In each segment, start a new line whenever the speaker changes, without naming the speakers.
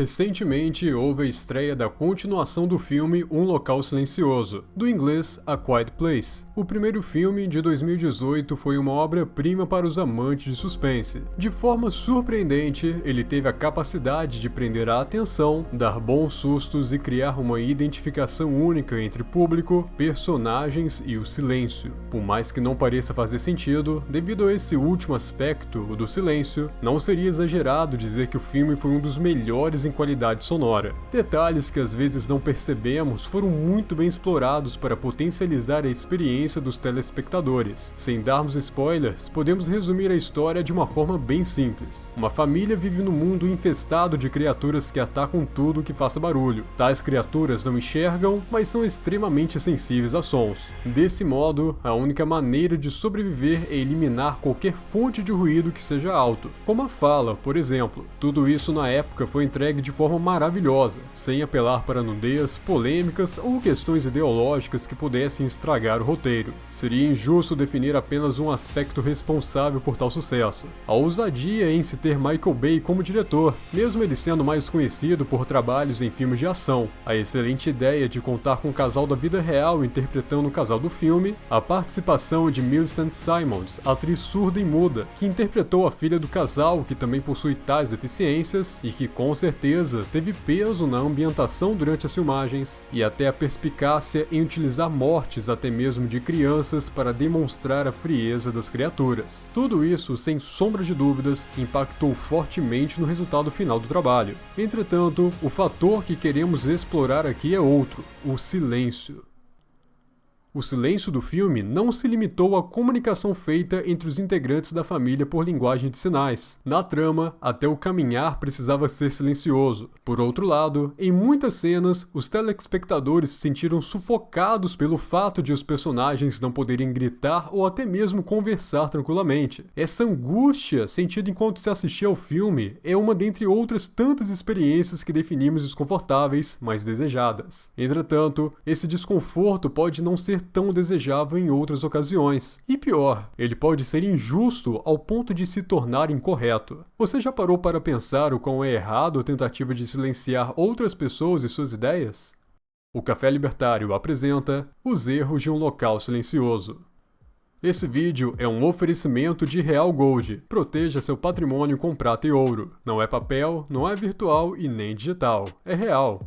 Recentemente houve a estreia da continuação do filme Um Local Silencioso, do inglês A Quiet Place. O primeiro filme, de 2018, foi uma obra-prima para os amantes de suspense. De forma surpreendente, ele teve a capacidade de prender a atenção, dar bons sustos e criar uma identificação única entre público, personagens e o silêncio. Por mais que não pareça fazer sentido, devido a esse último aspecto, o do silêncio, não seria exagerado dizer que o filme foi um dos melhores em qualidade sonora. Detalhes que às vezes não percebemos foram muito bem explorados para potencializar a experiência dos telespectadores. Sem darmos spoilers, podemos resumir a história de uma forma bem simples. Uma família vive num mundo infestado de criaturas que atacam tudo que faça barulho. Tais criaturas não enxergam, mas são extremamente sensíveis a sons. Desse modo, a única maneira de sobreviver é eliminar qualquer fonte de ruído que seja alto, como a fala, por exemplo. Tudo isso na época foi entregue de forma maravilhosa, sem apelar para nudez, polêmicas ou questões ideológicas que pudessem estragar o roteiro. Seria injusto definir apenas um aspecto responsável por tal sucesso. A ousadia em se ter Michael Bay como diretor, mesmo ele sendo mais conhecido por trabalhos em filmes de ação, a excelente ideia de contar com o casal da vida real interpretando o casal do filme, a participação de Millicent Simons, atriz surda e muda, que interpretou a filha do casal que também possui tais deficiências e que com certeza certeza teve peso na ambientação durante as filmagens e até a perspicácia em utilizar mortes até mesmo de crianças para demonstrar a frieza das criaturas. Tudo isso, sem sombra de dúvidas, impactou fortemente no resultado final do trabalho. Entretanto, o fator que queremos explorar aqui é outro, o silêncio. O silêncio do filme não se limitou à comunicação feita entre os integrantes da família por linguagem de sinais. Na trama, até o caminhar precisava ser silencioso. Por outro lado, em muitas cenas, os telespectadores se sentiram sufocados pelo fato de os personagens não poderem gritar ou até mesmo conversar tranquilamente. Essa angústia sentida enquanto se assistia ao filme é uma dentre outras tantas experiências que definimos desconfortáveis, mas desejadas. Entretanto, esse desconforto pode não ser tão desejável em outras ocasiões. E pior, ele pode ser injusto ao ponto de se tornar incorreto. Você já parou para pensar o quão é errado a tentativa de silenciar outras pessoas e suas ideias? O Café Libertário apresenta Os Erros de um Local Silencioso. Esse vídeo é um oferecimento de Real Gold. Proteja seu patrimônio com prata e ouro. Não é papel, não é virtual e nem digital. É real.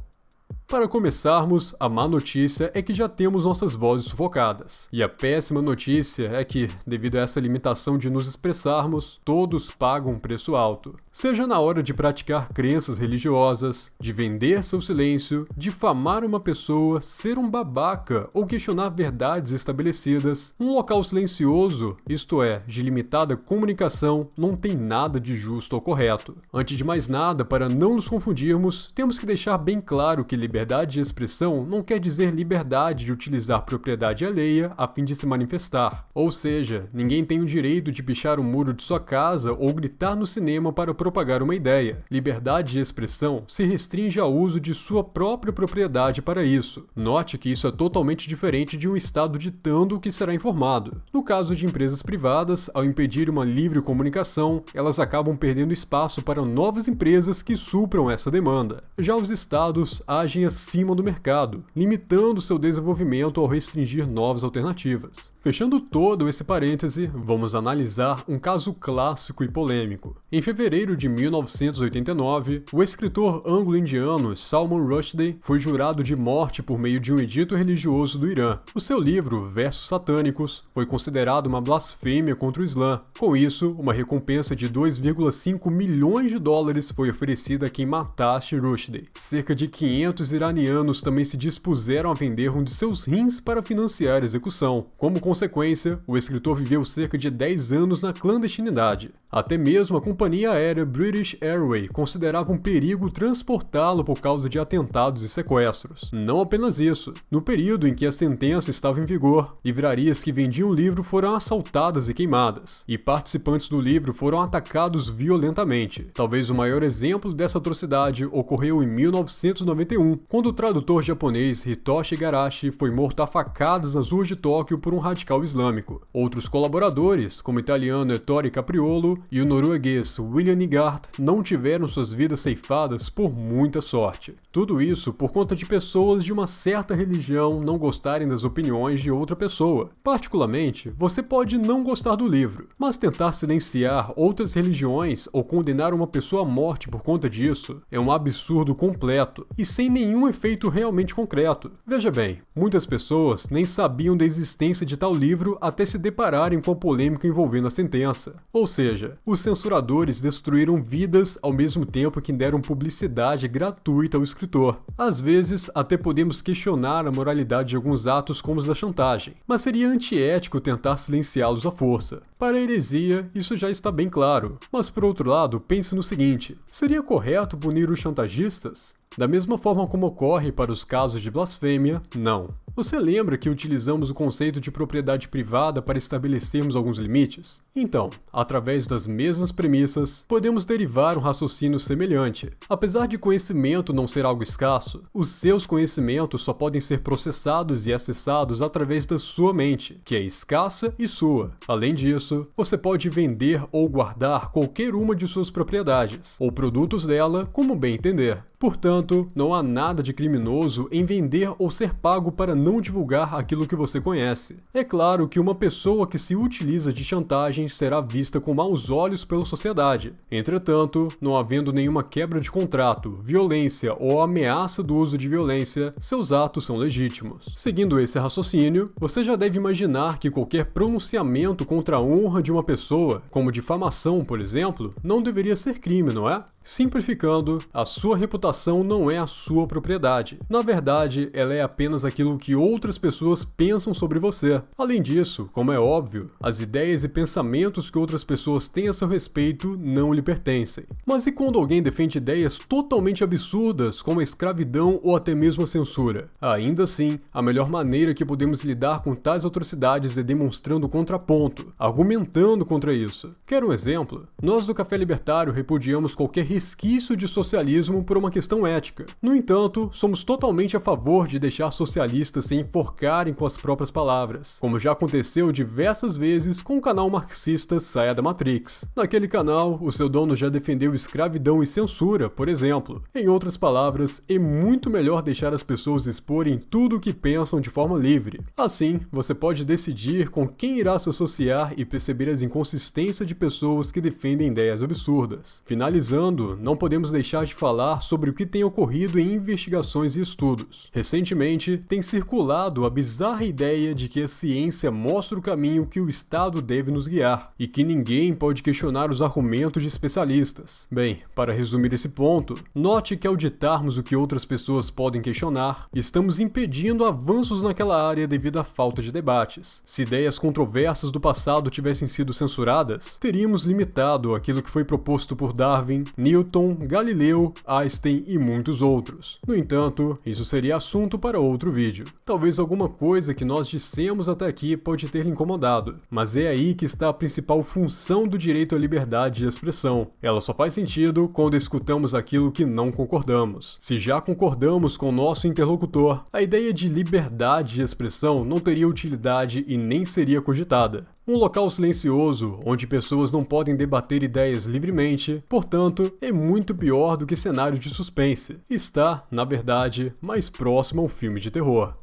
Para começarmos, a má notícia é que já temos nossas vozes sufocadas. E a péssima notícia é que, devido a essa limitação de nos expressarmos, todos pagam um preço alto. Seja na hora de praticar crenças religiosas, de vender seu silêncio, difamar uma pessoa, ser um babaca ou questionar verdades estabelecidas, um local silencioso, isto é, de limitada comunicação, não tem nada de justo ou correto. Antes de mais nada, para não nos confundirmos, temos que deixar bem claro que liberdade de expressão não quer dizer liberdade de utilizar propriedade alheia a fim de se manifestar. Ou seja, ninguém tem o direito de pichar o muro de sua casa ou gritar no cinema para propagar uma ideia. Liberdade de expressão se restringe ao uso de sua própria propriedade para isso. Note que isso é totalmente diferente de um Estado ditando o que será informado. No caso de empresas privadas, ao impedir uma livre comunicação, elas acabam perdendo espaço para novas empresas que supram essa demanda. Já os Estados agem acima do mercado, limitando seu desenvolvimento ao restringir novas alternativas. Fechando todo esse parêntese, vamos analisar um caso clássico e polêmico. Em fevereiro de 1989, o escritor anglo-indiano Salman Rushdie foi jurado de morte por meio de um edito religioso do Irã. O seu livro, Versos Satânicos, foi considerado uma blasfêmia contra o Islã. Com isso, uma recompensa de 2,5 milhões de dólares foi oferecida a quem matasse Rushdie. Cerca de 500 iranianos também se dispuseram a vender um de seus rins para financiar a execução. Como consequência, o escritor viveu cerca de 10 anos na clandestinidade. Até mesmo a companhia aérea British Airways considerava um perigo transportá-lo por causa de atentados e sequestros. Não apenas isso, no período em que a sentença estava em vigor, livrarias que vendiam o livro foram assaltadas e queimadas, e participantes do livro foram atacados violentamente. Talvez o maior exemplo dessa atrocidade ocorreu em 1991, quando o tradutor japonês Hitoshi Garashi foi morto a facadas nas ruas de Tóquio por um radical islâmico. Outros colaboradores, como o italiano Ettore Capriolo e o norueguês William Nigart, não tiveram suas vidas ceifadas por muita sorte. Tudo isso por conta de pessoas de uma certa religião não gostarem das opiniões de outra pessoa. Particularmente, você pode não gostar do livro, mas tentar silenciar outras religiões ou condenar uma pessoa à morte por conta disso é um absurdo completo e sem nenhum efeito realmente concreto. Veja bem, muitas pessoas nem sabiam da existência de tal livro até se depararem com a polêmica envolvendo a sentença. Ou seja, os censuradores destruíram vidas ao mesmo tempo que deram publicidade gratuita ao escritor. Às vezes, até podemos questionar a moralidade de alguns atos como os da chantagem, mas seria antiético tentar silenciá-los à força. Para a heresia, isso já está bem claro, mas por outro lado, pense no seguinte: seria correto punir os chantagistas? Da mesma forma como ocorre para os casos de blasfêmia, não. Você lembra que utilizamos o conceito de propriedade privada para estabelecermos alguns limites? Então, através das mesmas premissas, podemos derivar um raciocínio semelhante. Apesar de conhecimento não ser algo escasso, os seus conhecimentos só podem ser processados e acessados através da sua mente, que é escassa e sua. Além disso, você pode vender ou guardar qualquer uma de suas propriedades, ou produtos dela, como bem entender. Portanto, não há nada de criminoso em vender ou ser pago para não divulgar aquilo que você conhece. É claro que uma pessoa que se utiliza de chantagem será vista com maus olhos pela sociedade. Entretanto, não havendo nenhuma quebra de contrato, violência ou ameaça do uso de violência, seus atos são legítimos. Seguindo esse raciocínio, você já deve imaginar que qualquer pronunciamento contra a honra de uma pessoa, como difamação, por exemplo, não deveria ser crime, não é? Simplificando, a sua reputação não é a sua propriedade. Na verdade, ela é apenas aquilo que outras pessoas pensam sobre você. Além disso, como é óbvio, as ideias e pensamentos que outras pessoas têm a seu respeito não lhe pertencem. Mas e quando alguém defende ideias totalmente absurdas, como a escravidão ou até mesmo a censura? Ainda assim, a melhor maneira que podemos lidar com tais atrocidades é demonstrando contraponto, argumentando contra isso. Quer um exemplo? Nós do Café Libertário repudiamos qualquer resquício de socialismo por uma questão ética. No entanto, somos totalmente a favor de deixar socialistas se enforcarem com as próprias palavras, como já aconteceu diversas vezes com o canal marxista Saia da Matrix. Naquele canal, o seu dono já defendeu escravidão e censura, por exemplo. Em outras palavras, é muito melhor deixar as pessoas exporem tudo o que pensam de forma livre. Assim, você pode decidir com quem irá se associar e perceber as inconsistências de pessoas que defendem ideias absurdas. Finalizando, não podemos deixar de falar sobre o que tem em investigações e estudos. Recentemente, tem circulado a bizarra ideia de que a ciência mostra o caminho que o Estado deve nos guiar, e que ninguém pode questionar os argumentos de especialistas. Bem, para resumir esse ponto, note que ao ditarmos o que outras pessoas podem questionar, estamos impedindo avanços naquela área devido à falta de debates. Se ideias controversas do passado tivessem sido censuradas, teríamos limitado aquilo que foi proposto por Darwin, Newton, Galileu, Einstein e muitos outros. No entanto, isso seria assunto para outro vídeo. Talvez alguma coisa que nós dissemos até aqui pode ter lhe incomodado, mas é aí que está a principal função do direito à liberdade de expressão. Ela só faz sentido quando escutamos aquilo que não concordamos. Se já concordamos com nosso interlocutor, a ideia de liberdade de expressão não teria utilidade e nem seria cogitada. Um local silencioso, onde pessoas não podem debater ideias livremente, portanto, é muito pior do que cenário de suspense. Está, na verdade, mais próximo a um filme de terror.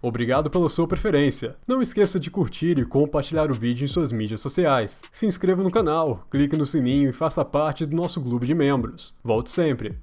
Obrigado pela sua preferência. Não esqueça de curtir e compartilhar o vídeo em suas mídias sociais. Se inscreva no canal, clique no sininho e faça parte do nosso clube de membros. Volte sempre!